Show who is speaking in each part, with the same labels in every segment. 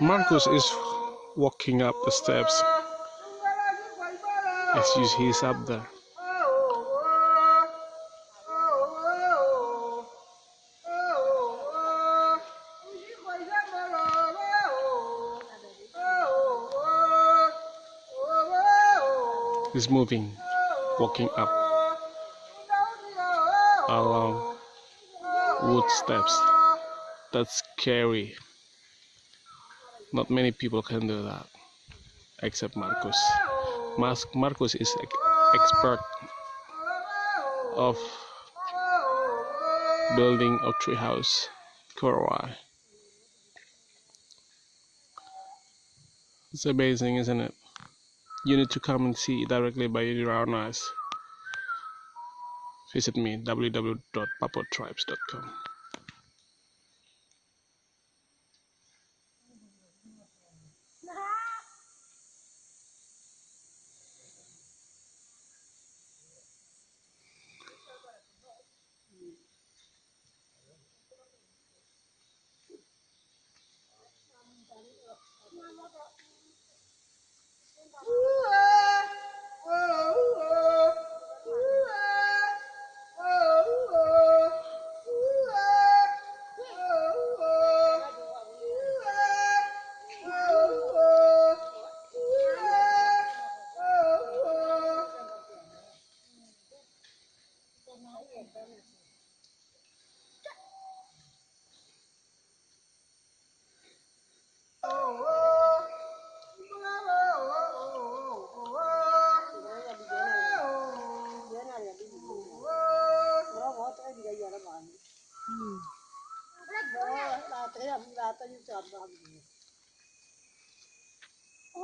Speaker 1: Marcus is walking up the steps as you see he's up there. He's moving, walking up along wood steps. That's scary. Not many people can do that, except Marcus. Mas Marcus is expert of building a tree house for. It's amazing, isn't it? You need to come and see directly by your own eyes. Visit me www.papotribes.com.
Speaker 2: Bravo, come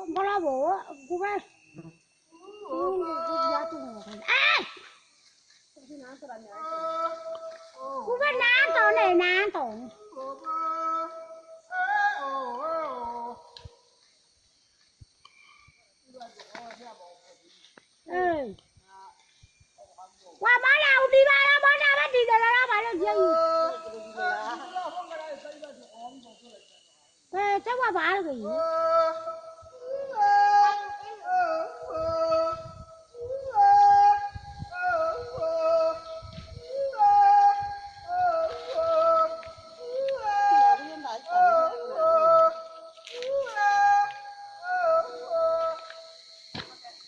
Speaker 2: Bravo, come? Governato, non è nato.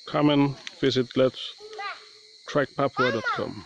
Speaker 1: Come and visit let's trackpapua.com.